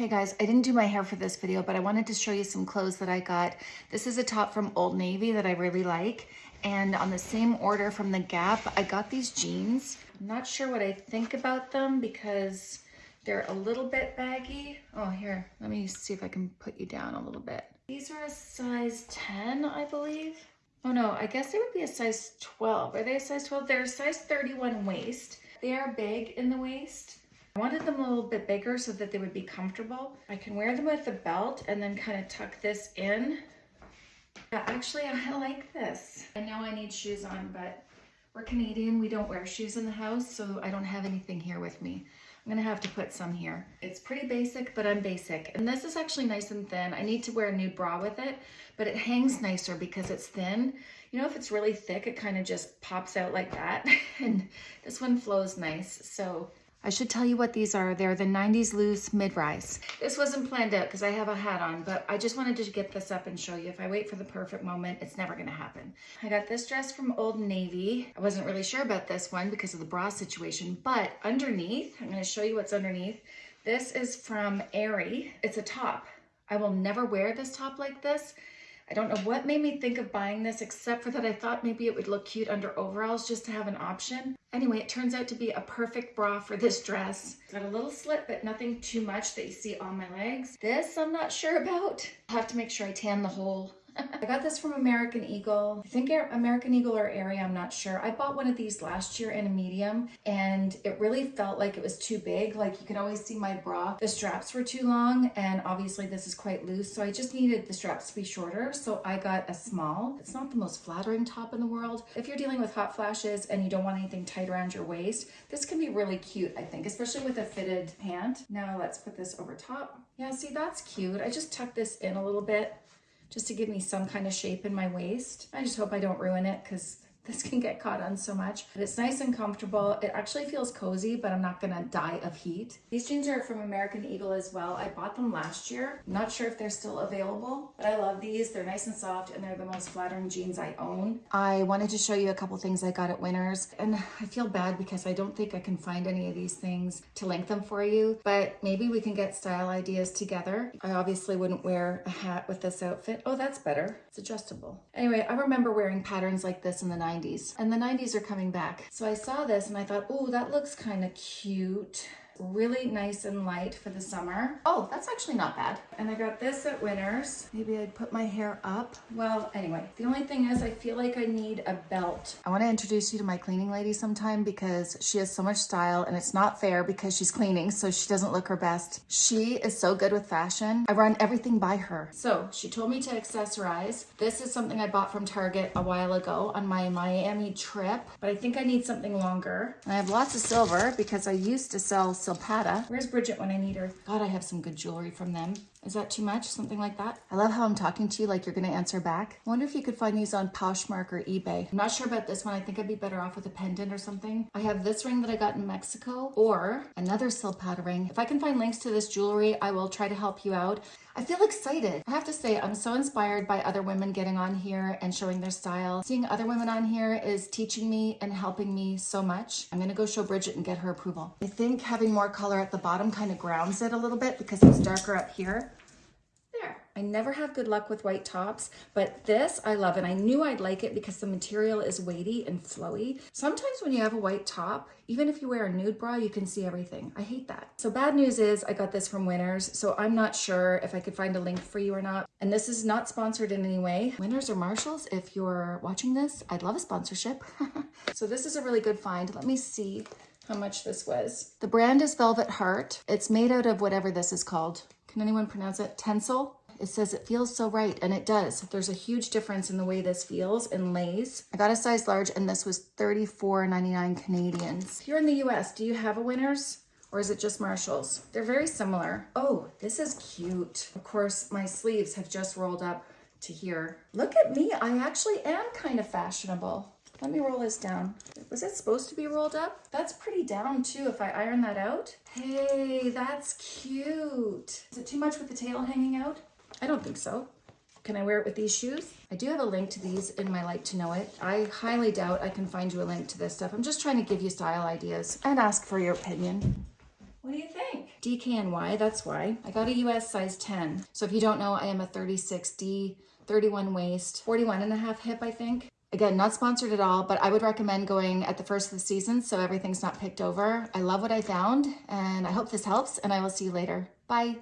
Hey guys, I didn't do my hair for this video, but I wanted to show you some clothes that I got. This is a top from Old Navy that I really like. And on the same order from The Gap, I got these jeans. I'm not sure what I think about them because they're a little bit baggy. Oh, here, let me see if I can put you down a little bit. These are a size 10, I believe. Oh no, I guess they would be a size 12. Are they a size 12? They're a size 31 waist. They are big in the waist. Wanted them a little bit bigger so that they would be comfortable. I can wear them with a belt and then kind of tuck this in. Yeah, actually, I like this. I know I need shoes on, but we're Canadian. We don't wear shoes in the house, so I don't have anything here with me. I'm gonna have to put some here. It's pretty basic, but I'm basic. And this is actually nice and thin. I need to wear a nude bra with it, but it hangs nicer because it's thin. You know, if it's really thick, it kind of just pops out like that. and this one flows nice. So I should tell you what these are. They're the 90s loose mid-rise. This wasn't planned out because I have a hat on, but I just wanted to get this up and show you. If I wait for the perfect moment, it's never gonna happen. I got this dress from Old Navy. I wasn't really sure about this one because of the bra situation, but underneath, I'm gonna show you what's underneath. This is from Aerie. It's a top. I will never wear this top like this. I don't know what made me think of buying this except for that I thought maybe it would look cute under overalls just to have an option. Anyway, it turns out to be a perfect bra for this dress. It's got a little slit, but nothing too much that you see on my legs. This I'm not sure about. I'll have to make sure I tan the hole I got this from American Eagle. I think American Eagle or Aerie, I'm not sure. I bought one of these last year in a medium and it really felt like it was too big. Like you could always see my bra. The straps were too long and obviously this is quite loose. So I just needed the straps to be shorter. So I got a small. It's not the most flattering top in the world. If you're dealing with hot flashes and you don't want anything tight around your waist, this can be really cute, I think, especially with a fitted pant. Now let's put this over top. Yeah, see, that's cute. I just tucked this in a little bit just to give me some kind of shape in my waist. I just hope I don't ruin it because this can get caught on so much. But it's nice and comfortable. It actually feels cozy, but I'm not gonna die of heat. These jeans are from American Eagle as well. I bought them last year. Not sure if they're still available, but I love these. They're nice and soft and they're the most flattering jeans I own. I wanted to show you a couple things I got at Winners and I feel bad because I don't think I can find any of these things to link them for you, but maybe we can get style ideas together. I obviously wouldn't wear a hat with this outfit. Oh, that's better. It's adjustable. Anyway, I remember wearing patterns like this in the 90s 90s and the 90s are coming back. So I saw this and I thought, oh, that looks kind of cute really nice and light for the summer. Oh, that's actually not bad. And I got this at Winners. Maybe I'd put my hair up. Well, anyway, the only thing is I feel like I need a belt. I want to introduce you to my cleaning lady sometime because she has so much style and it's not fair because she's cleaning so she doesn't look her best. She is so good with fashion. I run everything by her. So she told me to accessorize. This is something I bought from Target a while ago on my Miami trip, but I think I need something longer. I have lots of silver because I used to sell silver Silpada. Where's Bridget when I need her? God, I have some good jewelry from them. Is that too much? Something like that? I love how I'm talking to you like you're gonna answer back. I wonder if you could find these on Poshmark or eBay. I'm not sure about this one. I think I'd be better off with a pendant or something. I have this ring that I got in Mexico or another Silpada ring. If I can find links to this jewelry, I will try to help you out. I feel excited. I have to say, I'm so inspired by other women getting on here and showing their style. Seeing other women on here is teaching me and helping me so much. I'm gonna go show Bridget and get her approval. I think having more color at the bottom kind of grounds it a little bit because it's darker up here. I never have good luck with white tops, but this I love and I knew I'd like it because the material is weighty and flowy. Sometimes when you have a white top, even if you wear a nude bra, you can see everything. I hate that. So bad news is I got this from Winners, so I'm not sure if I could find a link for you or not. And this is not sponsored in any way. Winners or Marshalls, if you're watching this, I'd love a sponsorship. so this is a really good find. Let me see how much this was. The brand is Velvet Heart. It's made out of whatever this is called. Can anyone pronounce it? Tencel? It says it feels so right, and it does. There's a huge difference in the way this feels and lays. I got a size large, and this was $34.99 Canadians. Here in the US, do you have a Winners? Or is it just Marshalls? They're very similar. Oh, this is cute. Of course, my sleeves have just rolled up to here. Look at me, I actually am kind of fashionable. Let me roll this down. Was it supposed to be rolled up? That's pretty down too if I iron that out. Hey, that's cute. Is it too much with the tail hanging out? I don't think so. Can I wear it with these shoes? I do have a link to these in my Like to Know It. I highly doubt I can find you a link to this stuff. I'm just trying to give you style ideas and ask for your opinion. What do you think? DKNY, that's why. I got a US size 10. So if you don't know, I am a 36D, 31 waist, 41 and a half hip, I think. Again, not sponsored at all, but I would recommend going at the first of the season so everything's not picked over. I love what I found and I hope this helps and I will see you later. Bye.